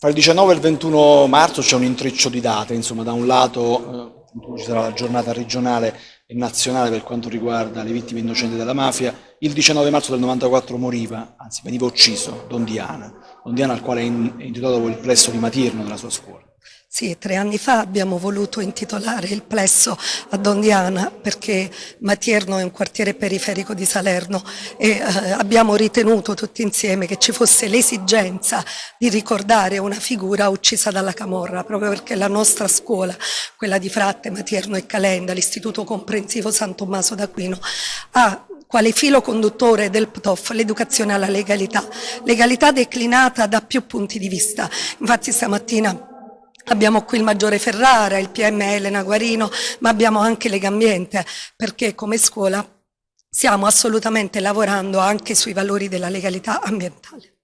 Fra il 19 e il 21 marzo c'è un intreccio di date, insomma, da un lato eh, ci sarà la giornata regionale e nazionale per quanto riguarda le vittime innocenti della mafia, il 19 marzo del 94 moriva, anzi veniva ucciso, Don Diana, Don Diana al quale è intitolato il plesso di Matirno della sua scuola. Sì, tre anni fa abbiamo voluto intitolare il plesso a Don Diana perché Matierno è un quartiere periferico di Salerno e eh, abbiamo ritenuto tutti insieme che ci fosse l'esigenza di ricordare una figura uccisa dalla Camorra, proprio perché la nostra scuola, quella di Fratte, Matierno e Calenda, l'Istituto Comprensivo San Tommaso d'Aquino, ha quale filo conduttore del PTOF l'educazione alla legalità, legalità declinata da più punti di vista. Infatti stamattina Abbiamo qui il Maggiore Ferrara, il PM Elena Guarino, ma abbiamo anche Legambiente, perché come scuola stiamo assolutamente lavorando anche sui valori della legalità ambientale.